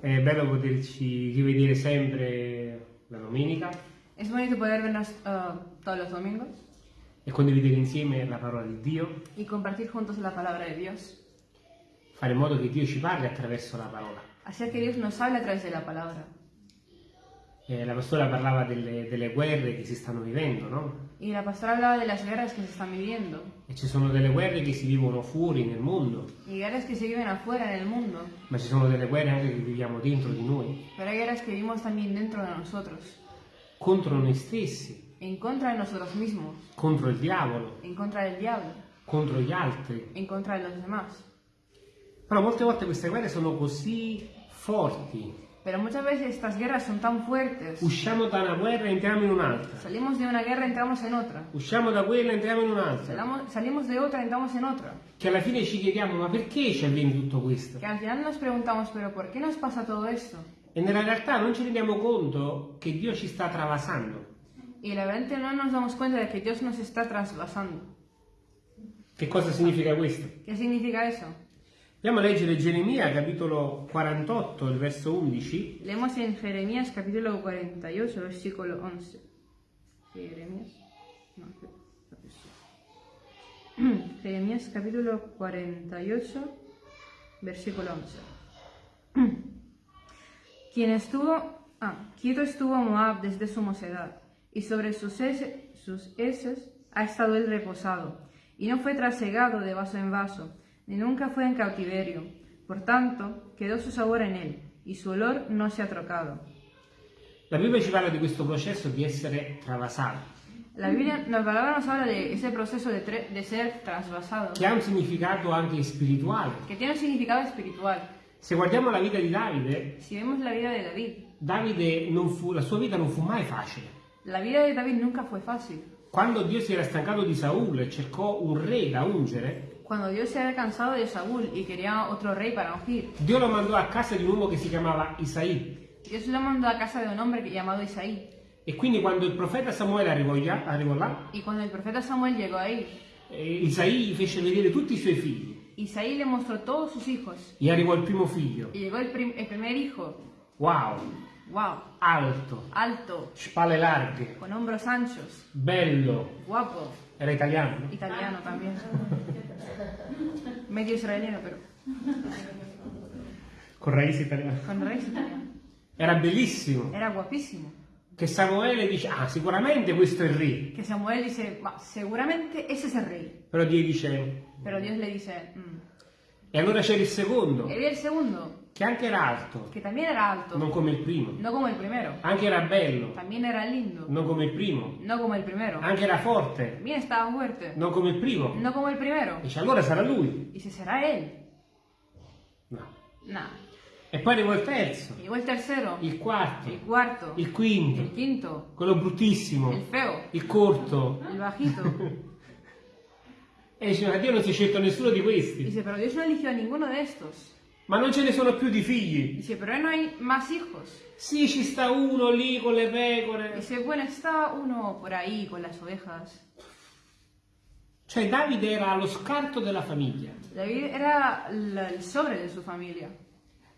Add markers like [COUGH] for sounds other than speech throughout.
È bello poterci rivedere sempre la domenica Es bonito poder vernos eh, todos los domingos e condividere insieme la parola di Dio, y compartir juntos la palabra de Dios. fare in modo che Dio ci parli attraverso la parola. Hacer que Dios nos hable a través de la palabra. Eh, la pastora parlava delle, delle guerre che si stanno vivendo, no? Y la pastora hablaba de las guerras que se están viviendo. E ci sono delle guerre che si vivono fuori nel mondo, Y guerras que se viven afuera en el mundo. ma ci sono delle guerre anche che viviamo dentro di noi, Pero hay guerras que vivimos también dentro de nosotros. contro noi stessi, En contra de nosotros mismos. contro il diavolo, En contra del diablo. contro gli altri. En contra de los demás. Però molte volte queste guerre sono così forti. Pero muchas veces estas guerras son tan fuertes. Usciamo da una guerra e entriamo in un'altra. Salimos de una guerra y entramos en otra. Usciamo da quella e entriamo in un'altra. Salamos- Salimos de otra y entramos en otra. Che alla fine ci chiediamo ma perché ci avviene tutto questo? Que al final nos preguntamos, pero ¿por qué nos pasa todo esto? E nella realtà non ci rendiamo conto che Dio ci sta travasando. Y la verdad no nos damos cuenta de que Dios nos está trasvasando. Che cosa significa questo? ¿Qué significa eso? Andiamo a leggere Geremia capitolo 48, il verso 11. Leemos en Jeremías capítulo 48, versículo 11. Jeremías. No. [COUGHS] Jeremías capítulo 48, versículo 11. [COUGHS] Quien estuvo, ah, quieto estuvo Moab desde su mocedad, y sobre sus, ese- sus heces ha estado él reposado, y no fue trasegado de vaso en vaso, ni nunca fue en cautiverio. Por tanto, quedó su sabor en él, y su olor no se ha trocado. La Bibbia ci parla di questo processo di essere travasato, La Biblia, la palabra nos habla de ese proceso de, de ser trasvasado, che ha un significato anche spirituale. que tiene un significado espiritual. Se guardiamo la vita di Davide, Si vemos la vida de David, Davide fu- la sua vita non fu mai facile. la vida de David nunca fue fácil. Quando Dio si era stancato di Saul e cercò un re da ungere, Cuando Dios se había cansado de Saúl y quería otro rey para ungir, Dio lo mandò a casa di un uomo che si chiamava Isaì. Dios lo mandó a casa de un hombre llamado Isaí. E quindi quando il profeta Samuele arrivò, là- arrivò là, Y cuando el profeta Samuel llegó ahí, eh, Isaì gli fece vedere tutti i suoi figli. Isaí le mostró todos sus hijos. E arrivò il primo figlio. Y llegó el, prim- el primer hijo, Wow, wow, alto, alto, spalle larghe, con hombros anchos, bello, guapo, era italiano. no? italiano también. [LAUGHS] Medio israeliano, pero Con raíz italiane. con raíz italiano. Era bellissimo. Era guapísimo. Che Samuele dice, ah, sicuramente questo è il re. Que Samuel dice, "Ma, seguramente ese es el rey. Però Dio dice, Pero Dios le dice, "Mm". e allora c'era il secondo, y había el che anche era alto, que también era alto, non come il primo. no como el primero. Anche era bello, También era lindo, non come il primo. no como el primero. Anche era forte, También estaba fuerte, non come il primo. no como el primero. Dice, allora sarà lui. Y si será él, No. nada. E poi arrivò il terzo, Llegó el tercero, il quarto, el cuarto, il el quinto, quinto, quello bruttissimo, el feo, il corto. el bajito. [LAUGHS] E dice, ma Dio non si è scelto nessuno di questi. Dice, pero Dios no eligió a ninguno de estos. Ma non ce ne sono più di figli. Dice, pero no hay más hijos. Sì, ci sta uno lì con le pecore. Dice, bueno, está uno por ahí con las ovejas. Cioè Davide era allo scarto della famiglia. David era el sobre de su familia.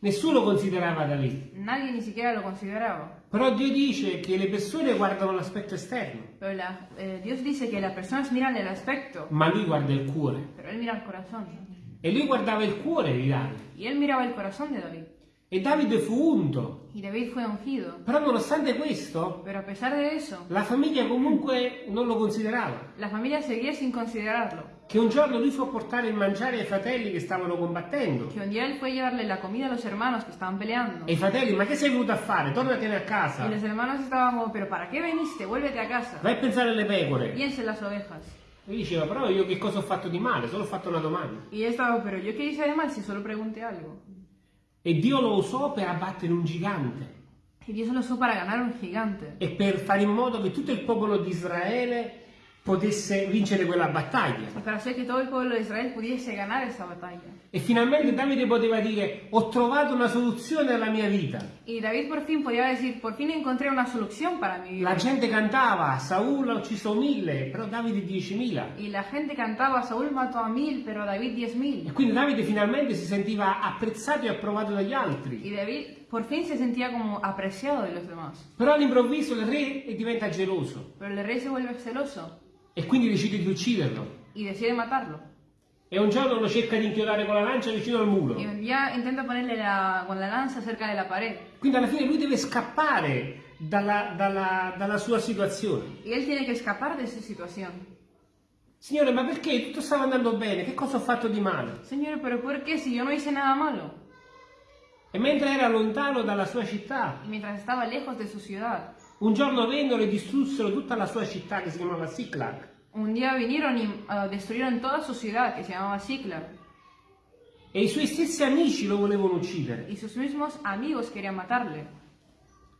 Nessuno considerava Davide. Nadie ni siquiera lo consideraba. Però Dio dice che le persone guardano l'aspetto esterno, Pero la- eh, Dios dice que las personas miran el aspecto, ma lui guarda il cuore. pero él mira el corazón. E lui guardava il cuore di Davide. Y él miraba el corazón de David. E Davide fu unto. Y David fue ungido. Però nonostante questo, Pero a pesar de eso, la famiglia comunque non lo considerava. la familia seguía sin considerarlo. Che un giorno lui fu a portare il mangiare ai fratelli che stavano combattendo. Que un día él fue a llevarle la comida a los hermanos que estaban peleando. E i fratelli, ma che sei venuto a fare? Tornatene a Y casa. los hermanos estaban como, pero ¿para qué veniste? Vuélvete a casa. Vai a pensare alle pecore. Piensa en las ovejas. E diceva, però io che cosa ho fatto di male? Solo ho fatto una domanda. Y él estaba, pero yo qué hice de mal si solo pregunté algo. E Dio lo usò per abbattere un gigante Y Dios lo usó para ganar un gigante. e per fare in modo che tutto il popolo di Israele potesse vincere quella battaglia. E finalmente Davide poteva dire ho trovato una soluzione alla mia vita. Y David por fin podía decir, por fin encontré una solución para mi La vida. gente cantava, Saul ha ucciso mille, però Davide 10.000. Y la gente cantaba, Saúl mató a mil, pero David diez E quindi Davide finalmente si sentiva apprezzato e approvato dagli altri. Y David por fin se sentía como apreciado de los demás. Però all'improvviso il re diventa geloso Pero el rey se vuelve celoso e quindi decide di ucciderlo. y decide matarlo. E un giorno lo cerca di inchiodare con la lancia vicino al muro. Y un día intenta ponerle la, con la lanza cerca de la pared. Quindi alla fine lui deve scappare dalla, dalla- dalla sua situazione. Y él tiene que escapar de esa situación. Signore, ma perché tutto stava andando bene? Che cosa ho fatto di male? Señor, pero ¿por qué si yo no hice nada malo? E mentre era lontano dalla sua città, Y mientras estaba lejos de su ciudad, un giorno vennero e distrussero tutta la sua città che si chiamava Siclag. un día vinieron y ah, destruyeron toda su ciudad, que se llamaba Siklag. E i suoi stessi amici lo volevano uccidere. Y sus mismos amigos querían matarle.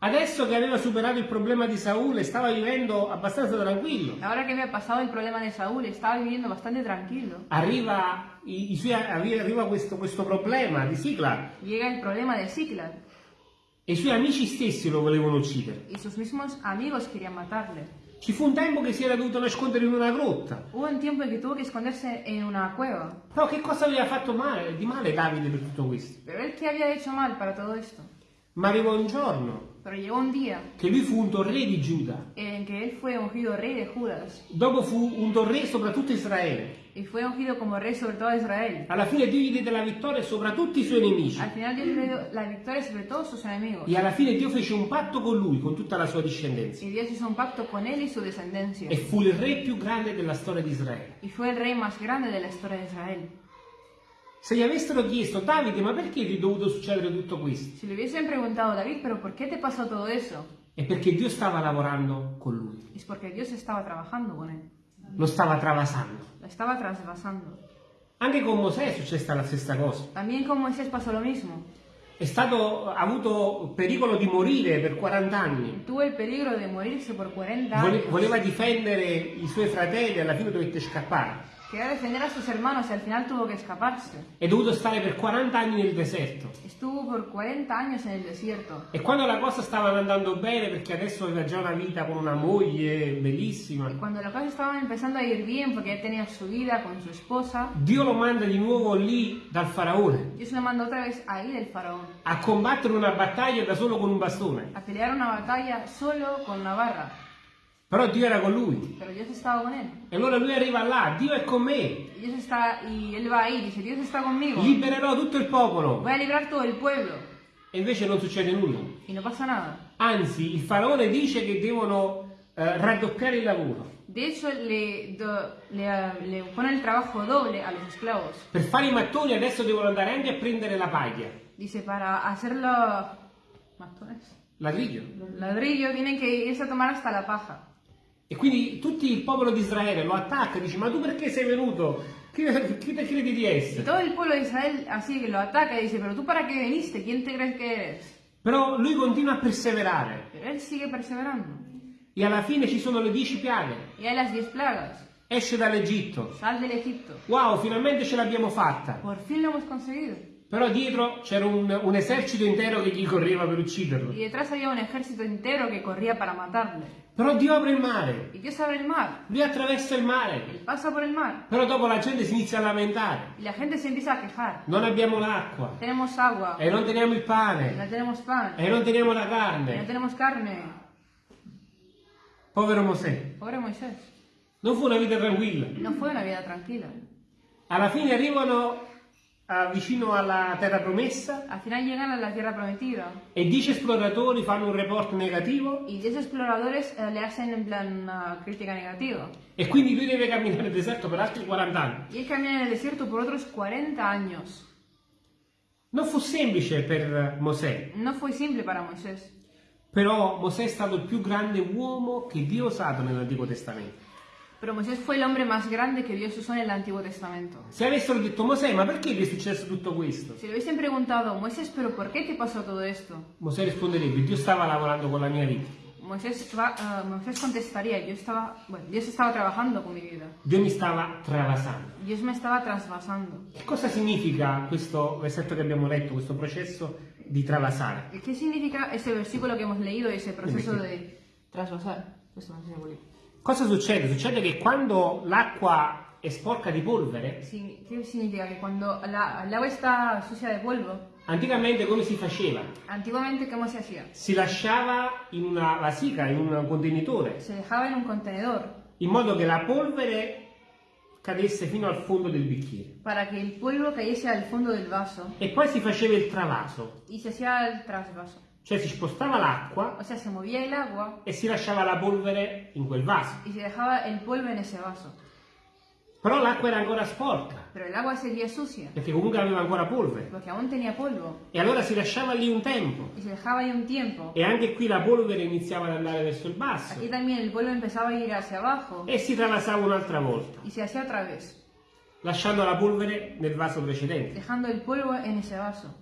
Adesso che aveva superato il problema di Saul e stava vivendo abbastanza tranquillo, Ahora que había pasado el problema de Saúl, estaba viviendo bastante tranquilo. arriva, i- i suoi- arriva questo, questo problema di Siclag Llega el problema de Siklag e i suoi amici stessi lo volevano uccidere. y sus mismos amigos querían matarle. Ci fu un tempo che si era dovuto nascondere in una grotta. Hubo un tiempo en que tuvo que esconderse en una cueva. Però che cosa aveva fatto male, di male Davide per tutto questo? Pero él, ¿qué había hecho mal para todo esto? Ma arrivò un giorno Pero llegó un día che lui fu unto re di Giuda. en que él fue ungido rey de Judas Dopo fu unto re sopra tutto Israele. Y fue ungido como rey sobre todo Israel. Alla fine Dio gli diede la vittoria sopra tutti i suoi nemici. Al final Dios le dio la victoria sobre todos sus enemigos. E alla fine Dio fece un patto con lui, con tutta la sua discendenza. Y Dios hizo un pacto con él y su descendencia. E fu il re più grande della storia di Israele. Y fue el rey más grande de la historia de Israel. Se gli avessero chiesto, Davide, ma perché ti è dovuto succedere tutto questo? Si le hubiesen preguntado, David, ¿pero por qué te pasó todo eso? È perché Dio stava lavorando con lui, Es porque Dios estaba trabajando con él. Lo stava travasando. Lo estaba trasvasando. Anche con Mosè è successa la stessa cosa. También con Moisés pasó lo mismo. È stato, ha avuto pericolo di morire per 40 anni. Tuvo el peligro de morirse por 40 Vole- años. voleva difendere i suoi fratelli e alla fine dovette scappare. Quería defender a sus hermanos y al final tuvo que escaparse. È dovuto stare per 40 anni nel deserto. Estuvo por 40 años en el desierto. E quando la cosa stava andando bene, perché adesso aveva già una vita con una moglie bellissima, Cuando las cosas estaban empezando a ir bien porque ya tenía su vida con su esposa, Dio lo manda di nuovo lì dal faraone Dios lo mandó otra vez a ir el faraón a combattere una battaglia da solo con un bastone. a pelear una batalla solo con una barra. Però Dio era con lui. Pero Dios estaba con él. E allora lui arriva là, Dio è con me, Dios está, y él va ahí, dice, Dios está conmigo. libererò tutto il popolo. Voy a librar todo el pueblo. E invece non succede nulla. Y no pasa nada. Anzi, il faraone dice che devono eh, raddoppiare il lavoro. De hecho, le, do- le, le pone el trabajo doble a los esclavos. Per fare i mattoni adesso devono andare anche a prendere la paglia, Dice, para hacerlo... ¿Matones? ladrillo. Ladrillo tienen que irse a tomar hasta la paja. E quindi tutto il popolo di Israele lo attacca e dice ma tu perché sei venuto? Chi, te credi di Y essere? todo el pueblo de Israel así que lo ataca y dice, pero tú para qué viniste, ¿quién te crees que eres? Però lui continua a perseverare Pero él sigue perseverando. e alla fine ci sono le dieci piaghe. Y hay las diez plagas. Esce dall'Egitto. Sal del Egipto. Wow, finalmente ce l'abbiamo fatta. Por fin lo hemos conseguido. Però dietro c'era un, un esercito intero che gli correva per ucciderlo. Y detrás había un ejército entero que corría para matarle. Però Dio apre il mare. Y Dios abre el mar. Lui attraversa il mare. Él pasa por el mar. Però dopo la gente si inizia a lamentare. Y la gente se empieza a quejar. Non abbiamo l'acqua. Tenemos agua. E non teniamo il No pane. tenemos pan. E non teniamo la No carne. tenemos carne. Povero Mosè. Pobre Moisés. Non fu una vita tranquilla. No fue una vida tranquila. Alla fine arrivano vicino alla terra promessa Al final llegan a la tierra prometida. e dieci esploratori fanno un report negativo Y 10 exploradores eh, le hacen en plan una crítica negativa. e quindi lui deve camminare nel deserto per altri 40 anni. Y él camina en el desierto por otros 40 años. Non fu semplice per Mosè, No fue simple para Moisés. però Mosè è stato il più grande uomo che Dio ha usato nell'Antico Testamento. Pero Moisés fue el hombre más grande que Dios usó en el Antiguo Testamento. Se avessero detto Mosè, ma perché gli è successo tutto questo? Si le hubiesen preguntado, Moisés, ¿pero por qué te pasó todo esto? Mosè risponderebbe, Dio stava lavorando con la mia vita. Moisés, va- ah, Moisés contestaría, yo estaba, bueno, Dios estaba trabajando con mi vida. Dio mi stava travasando. Dios me estaba trasvasando. Che cosa significa questo versetto che abbiamo letto, questo processo di travasare? ¿Y ¿Qué significa ese versículo que hemos leído, ese proceso de trasvasar? Questo non si può dire. Cosa succede? Succede che quando l'acqua è sporca di polvere, Signi- ¿Qué significa? Que cuando la- el agua está sucia de polvo, anticamente come si faceva? antiguamente, ¿cómo se hacía? Si lasciava in una vasca, in un contenitore, Se dejaba en un contenedor in modo che la polvere cadesse fino al fondo del bicchiere. para que el polvo cayese al fondo del vaso E poi si faceva il travaso, y se hacía el trasvaso. Cioè si spostava l'acqua O sea, se movía el agua e si lasciava la polvere in quel vaso. y se dejaba el polvo en ese vaso. Però l'acqua era ancora sporca, Pero el agua seguía sucia perché comunque aveva ancora polvere. porque aún tenía polvo E allora si lasciava lì un tempo. y se dejaba ahí un tiempo. E anche qui la polvere iniziava ad andare verso il basso. Aquí también el polvo empezaba a ir hacia abajo E si travasava un'altra volta, y se hacía otra vez, lasciando la polvere nel vaso precedente. dejando el polvo en ese vaso.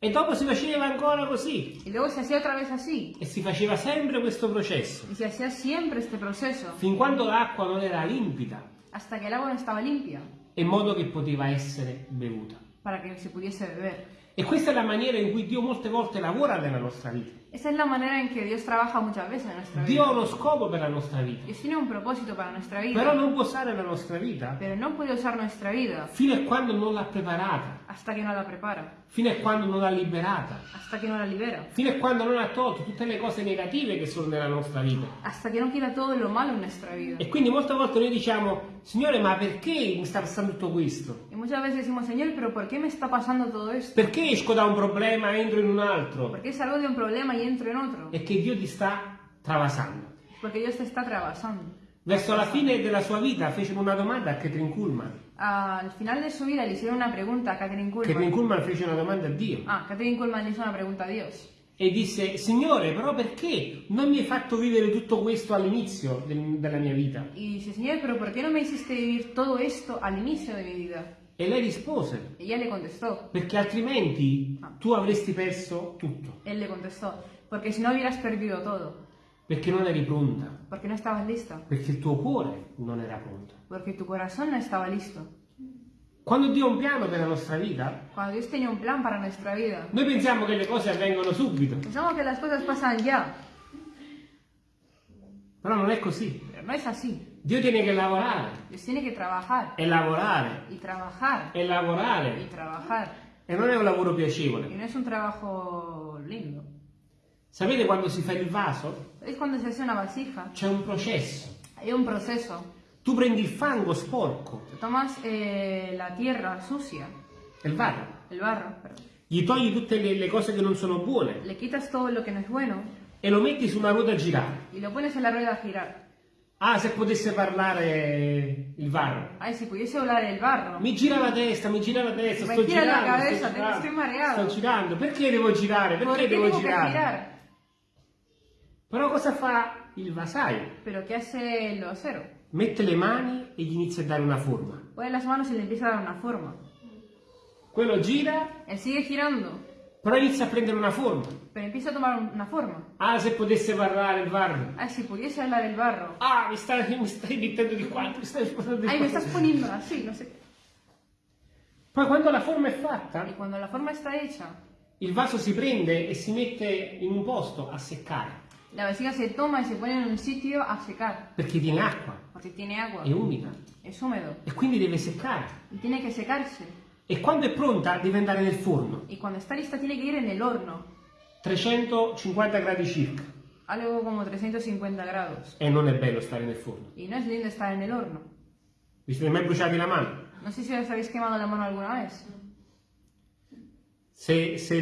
E dopo si faceva ancora così. Y luego se hacía otra vez así E si faceva sempre questo processo. y se hacía siempre este proceso Fin quando l'acqua non era limpida, hasta que el agua no estaba limpia in modo che poteva essere bevuta. para que se pudiese beber. E questa è la maniera in cui Dio molte volte lavora nella nostra vita. Esa es la manera en que Dios trabaja muchas veces en nuestra Dio ha uno scopo per la nostra vita, Dios tiene un propósito para nuestra vida, però non può usare la nostra vita pero no puede usar nuestra vida fino a quando non l'ha preparata, hasta que no la prepara, fino a quando non l'ha liberata, hasta que no la libera, fino a quando non ha tolto tutte le cose negative che sono nella nostra vita. hasta que no quita todo lo malo en nuestra vida. E quindi molte volte noi diciamo, Signore, ma perché mi sta passando tutto questo? Y muchas veces decimos, Señor, pero ¿por qué me está pasando todo esto? Perché esco da un problema e entro in un altro? ¿Por qué salgo de un problema y entro en otro? È che Dio ti sta travasando. Porque Dios te está trabajando. Verso la fine della sua vita fecero una domanda a Catherine Kuhlman. Al final de su vida le hicieron una pregunta a Catherine Catherine Kuhlman. Kuhlman fece una domanda a Dio Ah, Catherine Kuhlman le hizo una pregunta a Dios. e disse, Signore, però perché non mi hai fatto vivere tutto questo all'inizio del- della mia vita? Y dice, Señor, pero ¿por qué no me hiciste vivir todo esto al inicio de mi vida? E lei rispose, Ella le contestó, perché altrimenti tu avresti perso tutto, él le contestó, porque si no hubieras perdido todo, perché non eri pronta, porque no estabas lista, perché il tuo cuore non era pronto. Porque tu corazón no estaba listo. Quando Dio ha un piano per la nostra vita, Cuando Dios tenía un plan para nuestra vida, noi pensiamo che le cose avvengono subito, pensamos que las cosas pasan ya, però non è così. pero no es así. Dio tiene che lavorare Dios tiene que trabajar e lavorare y trabajar e y lavorare trabajar. e non è un lavoro Y piacevole. no es un trabajo lindo. Sapete quando si fa il vaso? Es cuando se hace una vasija, C'è un processo. hay un proceso. Tu prendi il fango sporco, Tomas eh, la tierra sucia, il vaso, el barro, perdón. gli togli tutte le, le cose che non sono buone le quitas todo lo que no es bueno e lo metti su una ruota a girare. y lo pones en la rueda a girar. Ah, se potesse parlare il varro. Ay, si pudiese volar el barro. Mi gira la testa, mi gira la testa, Me sto gira la girando, cabeza, sto estoy mareado. sto girando. Perché devo girare? Perché ¿Por qué devo girare? girar? Però cosa fa il vasaio? Pero ¿qué hace el acero? Mette le mani e gli inizia a dare una forma. Pone las manos y le empieza a dar una forma. Quello gira, Él sigue girando, però inizia a prendere una forma. pero empieza a tomar una forma. Ah, se potesse parlare il varro. Ay, si pudiese hablar el barro. Ah, mi stai, mi stai mettendo di qua, mi stai spostando di Ay, qua. me estás poniendo así, no sé. Poi quando la forma è fatta, Y cuando la forma está hecha, il vaso si prende e si mette in un posto a seccare, la vasija se toma y se pone en un sitio a secar, perché tiene acqua, porque tiene agua, è umida es húmedo e quindi deve seccare. y tiene que secarse. E quando è pronta deve andare nel forno, Y cuando está lista tiene que ir en el horno, 350 gradi circa. algo como 350 grados. E non è bello stare nel forno. Y no es lindo estar en el horno. Vi siete mai bruciati la mano? No sé si os habéis quemado la mano alguna vez. Se, se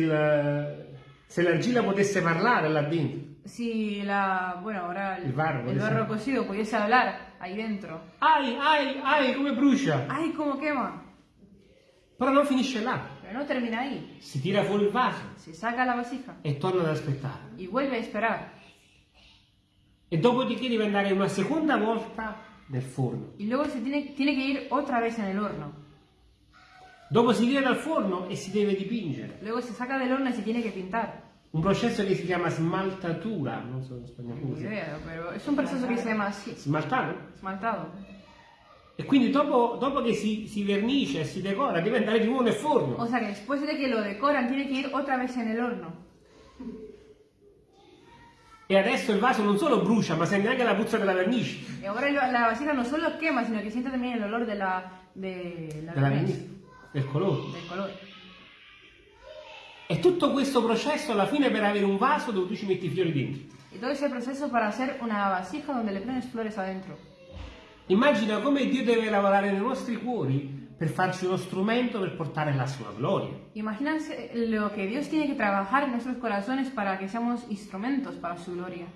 se l'argilla potesse parlare là dentro. Si la, bueno, ahora el, El barro, el barro cocido pudiese hablar ahí dentro. Ai, ai, ai, come brucia! ¡Ay, cómo quema! Però non finisce là. Pero no termina ahí. Si tira fuori il vaso Se saca la vasija e torna ad aspettare. y vuelve a esperar. E dopodiché deve andare una seconda volta nel forno. Y luego se tiene, tiene que ir otra vez en el horno. Dopo si tira dal forno e si deve dipingere. Luego se saca del horno y se tiene que pintar. Un processo che si chiama smaltatura, non so in spagnolo si chiama. idea, pero es un proceso que se llama así, Smaltato? esmaltado. E quindi dopo, dopo che si, si vernice e si decora, deve andare di nuovo nel forno. O sea que después de que lo decoran, tiene que ir otra vez en el horno. E adesso il vaso non solo brucia, ma sente anche la puzza della vernice. Ahora lo- la vasija no solo quema, sino que siente también el olor de la, de la vernice, del colore. del color. E tutto questo processo alla fine per avere un vaso dove tu ci metti i fiori dentro. Y todo ese proceso para hacer una vasija donde le pones flores adentro. Immagina come Dio deve lavorare nei nostri cuori per farci uno strumento per portare la sua gloria. Imagínense lo que Dios tiene que trabajar en nuestros corazones para que seamos instrumentos para su gloria.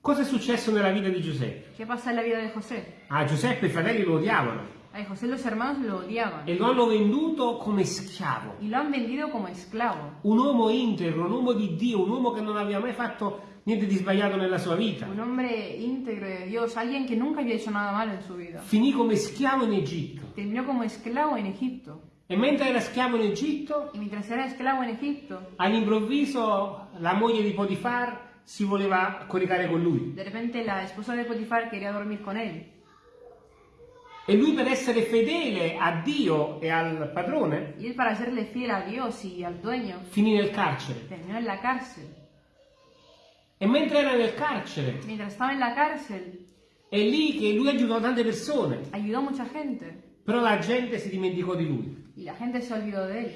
Cosa è successo nella vita di Giuseppe? ¿Qué pasa en la vida de José? Ah, Giuseppe e i fratelli lo odiavano A José los hermanos lo odiaban e lo hanno venduto come schiavo. y lo han vendido como esclavo. Un uomo integro, un uomo di Dio, un uomo che non aveva mai fatto niente di sbagliato nella sua vita. Un hombre íntegro de Dios, alguien que nunca había hecho nada malo en su vida. Finì come schiavo in Egitto. Terminó como esclavo en Egipto. E mentre era schiavo in Egitto, Y mientras era esclavo en Egipto, all'improvviso la moglie di Potifar si voleva coricare con lui. de repente la esposa de Potifar quería dormir con él. E lui per essere fedele a Dio e al padrone Y él para serle fiel a Dios y al dueño, finì nel carcere. terminó en la cárcel. E mentre era nel carcere, Mientras estaba en la cárcel, è lì che lui aiutò tante persone, ayudó a mucha gente. però la gente si dimenticò di lui. Y la gente se olvidó de él.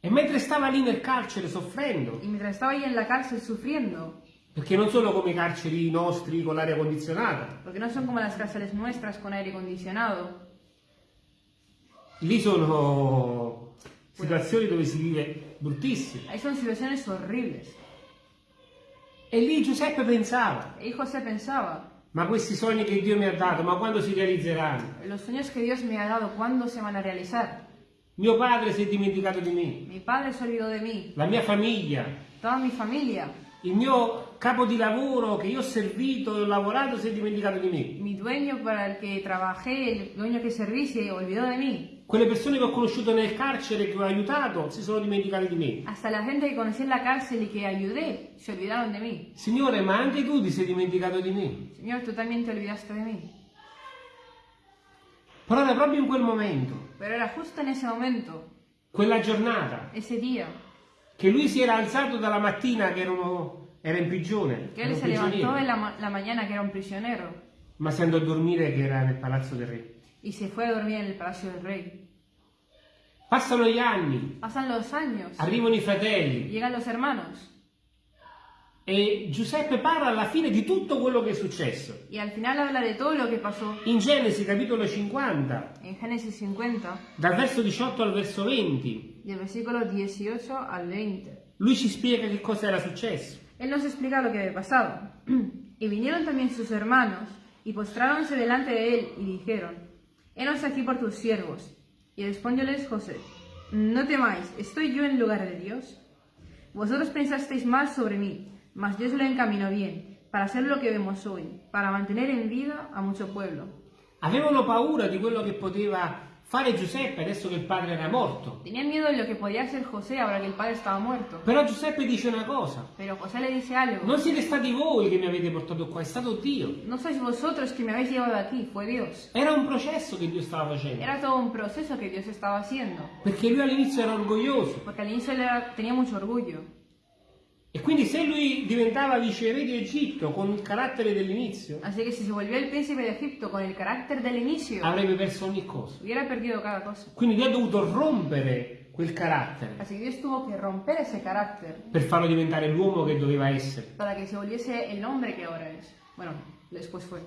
E mentre stava lì nel carcere soffrendo, Y mientras estaba ahí en la cárcel sufriendo, perché non sono come i carceri nostri con l'aria condizionata, porque no son como las cárceles nuestras con aire acondicionado, lì sono situazioni dove si vive bruttissime. ahí son situaciones horribles. E lì Giuseppe pensava, Y José pensaba, ma questi sogni che Dio mi ha dato, ma quando si realizzeranno? los sueños que Dios me ha dado, ¿cuándo se van a realizar? Mio padre si è dimenticato di me, Mi padre se olvidó de mí, la mia famiglia, toda mi familia, il mio capo di lavoro che io ho servito e ho lavorato si è dimenticato di me. mi dueño para el que trabajé, el dueño que serví, se olvidó de mí. Quelle persone che ho conosciuto nel carcere che ho aiutato si sono dimenticate di me. Hasta la gente conocí en la cárcel y que ayudé, se olvidaron de mí. Signore, ma anche tu ti sei dimenticato di me. Señor, tú también te olvidaste de mí. Però era proprio in quel momento, Pero era justo en ese momento, quella giornata, ese día, che lui si era alzato dalla mattina che erano- era in prigione, que él se levantó en la, la mañana que era un prisionero ma si andò a dormire che era nel palazzo del re. y se fue a dormir en el palacio del rey. Passano gli anni, Pasan los años, arrivano i fratelli. Llegan los hermanos e Giuseppe parla alla fine di tutto quello che è successo. y al final habla de todo lo que pasó In Genesi capitolo 50, en Génesis 50, dal verso 18 al verso 20, del versículo 18 al 20. lui ci spiega che cosa era successo. Él nos explica lo que había pasado. [CLEARS THROAT] y vinieron también sus hermanos y postráronse delante de él y dijeron, Henos aquí por tus siervos. Y respondióles José, No temáis, ¿estoy yo en lugar de Dios? Vosotros pensasteis mal sobre mí, mas Dios lo encaminó bien, para hacer lo que vemos hoy, para mantener en vida a mucho pueblo. Avevano paura di quello che poteva fare Giuseppe adesso che il padre era morto. Tenían miedo de lo que podía hacer José ahora que el padre estaba muerto. Però Giuseppe dice una cosa, Pero José le dice algo. non siete stati voi che mi avete portato qua, è stato Dio. No sois vosotros que me habéis llevado aquí, fue Dios. Era un processo che Dio stava facendo, Era todo un proceso que Dios estaba haciendo. perché lui all'inizio era orgoglioso Porque al inicio él era- tenía mucho orgullo. E quindi se lui diventava viceré di Egitto con il carattere dell'inizio, Así que si se volvió el príncipe de Egipto con el carácter del inicio, avrebbe perso ogni cosa. hubiera perdido cada cosa. Quindi Dio ha dovuto rompere quel carattere Así que Dios tuvo que romper ese carácter per farlo diventare l'uomo che doveva essere. para que se volviese el hombre que ahora es. Bueno, después fue.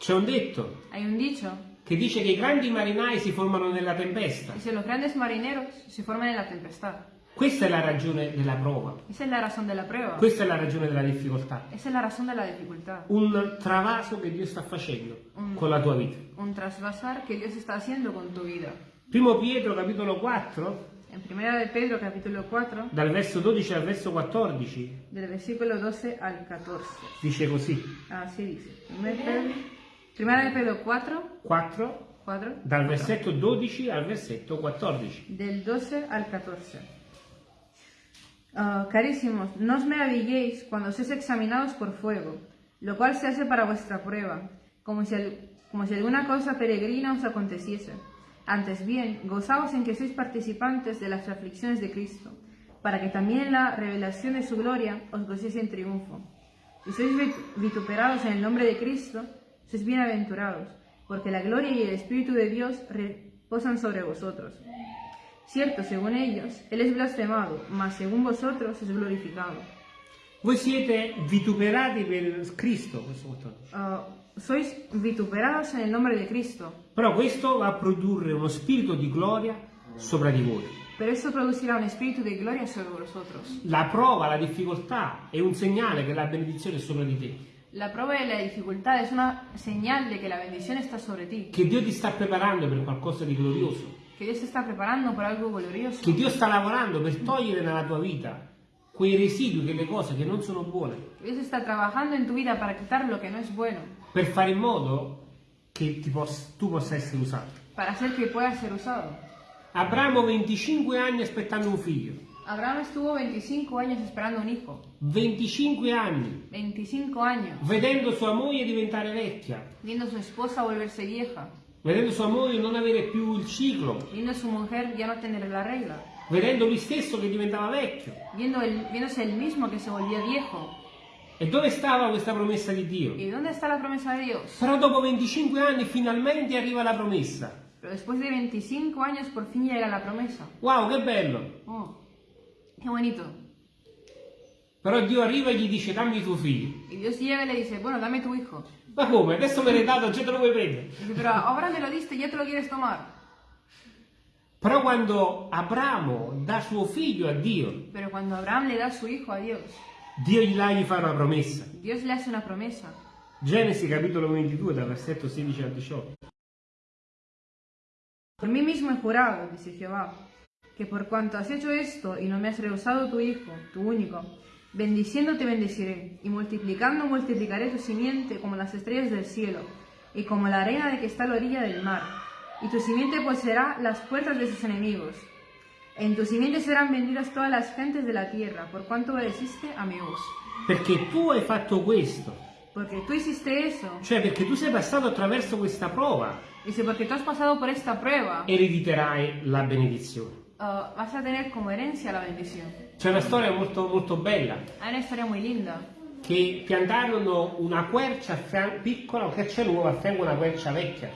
C'è un detto Hay un dicho, che dice che i grandi marinai si formano nella tempesta. dice los grandes marineros se forman en la tempestad. Questa è la ragione della prova, Esa es la razón de la prueba. questa è la ragione della difficoltà. Esa es la razón de la dificultad. Un travaso che Dio sta facendo con la tua vita. Un trasvasar que Dios está haciendo con tu vida. Primo Pietro capitolo 4, En primera de Pedro capítulo 4, dal verso 12 al verso 14, del versículo 12 al 14. dice così. Así dice. Primer Pedro- Primera de Pedro 4, 4, 4, dal versetto 12 al versetto 14. del 12 al 14. Ah, carísimos, no os maravilléis cuando sois examinados por fuego, lo cual se hace para vuestra prueba, como si, como si alguna cosa peregrina os aconteciese. Antes bien, gozaos en que sois participantes de las aflicciones de Cristo, para que también en la revelación de su gloria os gocéis en triunfo. Si sois vit- vituperados en el nombre de Cristo, sois bienaventurados, porque la gloria y el Espíritu de Dios reposan sobre vosotros. Cierto, según ellos, Él es blasfemado, mas según vosotros es glorificado. Voi siete vituperati per Cristo, questo quotidiano. Ah, sois vituperados en el nombre de Cristo, però questo va a produrre uno spirito di gloria sopra di voi. pero esto producirá un espíritu de gloria sobre vosotros. La prova, la difficoltà è un segnale che la benedizione è sopra di te, La prueba y la dificultad es una señal de que la bendición está sobre ti, che Dio ti sta preparando per qualcosa di glorioso, que Dios te está preparando para algo glorioso, che Dio sta lavorando per togliere dalla tua vita quei residui, quelle cose che non sono buone, Dios está trabajando en tu vida para quitar lo que no es bueno, per fare in modo che ti poss- tu possa essere usato. para hacer que pueda ser usado. Abramo 25 anni aspettando un figlio, Abraham estuvo 25 años esperando un hijo, 25 anni. 25 años, vedendo sua moglie diventare vecchia, viendo a su esposa volverse vieja, vedendo sua moglie non avere più il ciclo, viendo a su mujer ya no tener la regla, vedendo lui stesso che diventava vecchio. viendo el- viéndose el mismo que se volvía viejo. E dove stava questa promessa di Dio? ¿Y dónde está la promesa de Dios? Però dopo 25 anni finalmente arriva la promessa. Pero después de 25 años por fin llega la promesa. Wow, che bello! Oh, qué bonito. Però Dio arriva e gli dice dammi tuo figlio. Y Dios llega y le dice, bueno, dame tu hijo. Ma come? Adesso me l'hai dato, già te lo vuoi prendere? Pero ahora me lo diste, ya te lo quieres tomar. Però quando Abramo dà suo figlio a Dio, Pero cuando Abraham le da su hijo a Dios, Dio gli gli fa una promessa. Dios le hace una promesa. Genesi capitolo 22, dal versetto 16 al 18. Por mí mismo he jurado, dice Jehová, que por cuanto has hecho esto y no me has rehusado tu hijo, tu único, bendiciendo te bendeciré, y multiplicando multiplicaré tu simiente como las estrellas del cielo, y como la arena de que está a la orilla del mar, y tu simiente poseerá las puertas de sus enemigos. En tu simiente serán benditas todas las gentes de la tierra, por cuanto obedeciste a mi voz. Perché tu hai fatto questo, Porque tú hiciste eso, cioè perché tu sei passato attraverso questa prova, dice, porque tú has pasado por esta prueba, erediterai la benedizione. Ah, vas a tener como herencia la bendición. C'è una storia molto, molto bella, Hay una historia muy linda. che piantarono una quercia piccola, una quercia nuova a fianco a una quercia vecchia.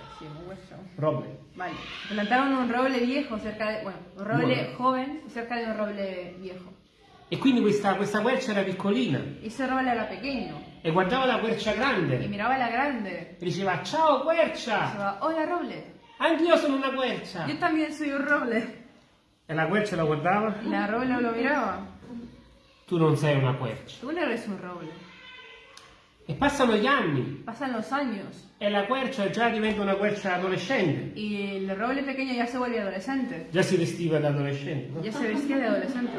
Hueso. Roble. Vale. Plantaron un roble viejo cerca de. Bueno, un roble Bueno. joven cerca de un roble viejo. E quindi questa, questa quercia era piccolina ese roble era pequeño. e guardava la quercia grande miraba la grande. e diceva ciao quercia, decía, hola roble. anch'io sono una quercia. Yo también soy un roble. E la quercia la guardava, la roble lo miraba. tu non sei una quercia. Tú no eres un roble. E passano gli anni Pasan los años. e la quercia già diventa una quercia adolescente, Y el roble pequeño ya se vuelve adolescente. già si vestiva da adolescente, no? Ya se vestía de adolescente.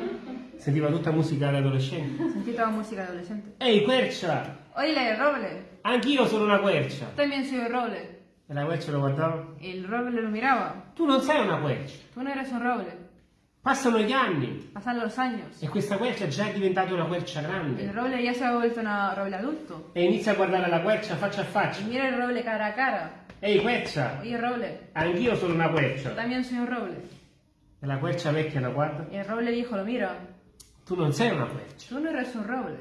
sentiva tutta musica da adolescente. Sentí toda música de adolescente. Ehi quercia, Oye, roble. anch'io sono una quercia. También soy un roble. E la quercia lo guardava, Y el roble lo miraba. tu non sei una quercia. Tú no eres un roble. Passano gli anni Pasan los años. e questa quercia già è diventata una quercia grande roble ya se ha vuelto un roble adulto. e inizia a guardare la quercia faccia a faccia. mira el roble cara a cara. Ehi quercia, Oye, roble, anch'io sono una yo quercia. también soy un roble. E la quercia vecchia la guarda, Y el roble viejo lo mira. tu non sei una quercia. Tú no eres un roble.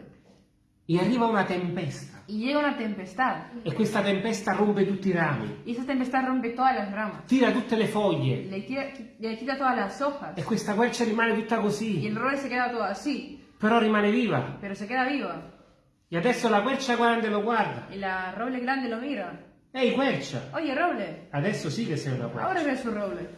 E arriva una tempesta Y llega una tempestad. e questa tempesta rompe tutti i rami, Y esa tempestad rompe todas las ramas. tira tutte le foglie Le tira, le quita todas las hojas. e questa quercia rimane tutta Y così, el roble se queda todo así. però rimane viva. Pero se queda viva. E adesso la quercia grande lo guarda. Y la roble grande lo mira. Ehi quercia, Oye, roble, adesso sì che sei una quercia. ahora eres un roble.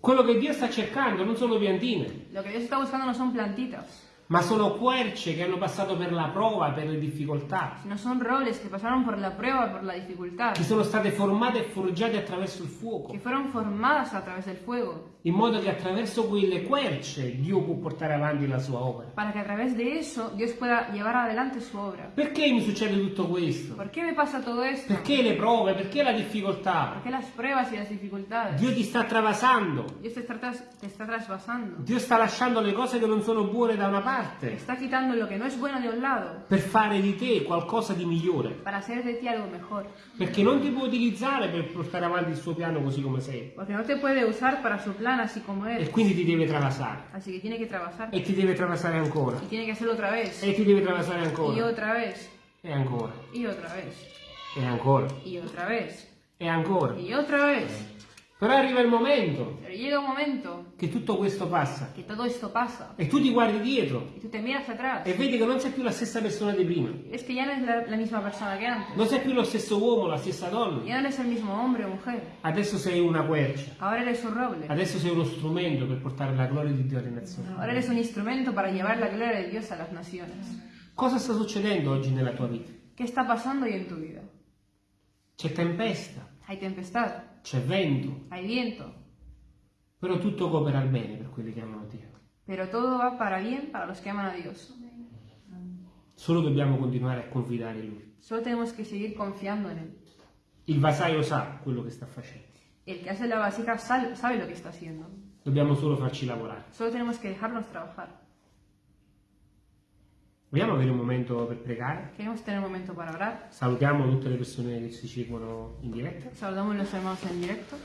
Quello che Dio sta cercando non sono piantine, Lo que Dios está buscando no son plantitas. Ma sono querce che hanno passato per la prova, per le difficoltà, sino son robles que pasaron por la prueba, por la dificultad, che sono state formate e forgiate attraverso il fuoco, que fueron formadas a través del fuego, in modo che attraverso quelle querce Dio può portare avanti la sua opera. para que a través de eso Dios pueda llevar adelante su obra. Perché mi succede tutto questo? ¿Por qué me pasa todo esto? Perché le prove? Perché la difficoltà? ¿Por qué las pruebas y las dificultades? Dio ti sta travasando, Dios te está, tras- está trasvasando. Dio sta lasciando le cose che non sono buone da una Te parte está quitando lo que no es bueno de un lado per fare di te qualcosa di migliore. para hacer de ti algo mejor. Perché non ti può utilizzare per portare avanti il suo piano così come sei. Porque no te puede usar para su plan así como E eres. quindi ti deve travasare. Así que tiene que. E ti deve travasare ancora. Y tiene que hacerlo otra vez. E ti deve travasare Y ancora. otra vez. E ancora. Y otra vez. E ancora. Y otra vez. E ancora. Y otra vez. Però arriva il momento llega un momento che tutto questo passa. que todo esto pasa. E tu ti guardi dietro. Y tú te miras atrás. E vedi che non sei più la stessa persona di prima. Es que ya no es la, la misma persona que antes. Non sei più lo stesso uomo, la stessa donna. Ya no eres el mismo hombre o mujer. Adesso sei una quercia. Ahora eres un roble. Adesso sei uno strumento per portare la gloria di Dio alle nazioni. Ahora eres un instrumento para llevar la gloria de Dios a las naciones. Cosa sta succedendo oggi nella tua vita? ¿Qué está pasando hoy en tu vida? C'è tempesta, Hay tempestad, c'è vento, hay viento, però tutto coopera al bene per quelli che amano Dio. pero todo va para bien para los que aman a Dios. Solo dobbiamo continuare a confidare in Lui. Solo tenemos que seguir confiando en Él. Il vasaio sa quello che sta facendo. El que hace la vasija sabe lo que está haciendo. Dobbiamo solo farci lavorare. Solo tenemos que dejarnos trabajar. Vogliamo avere un momento per pregare? Queremos tener un momento para orar. Salutiamo tutte le persone che ci seguono in diretta. Saludamos a los hermanos en directo.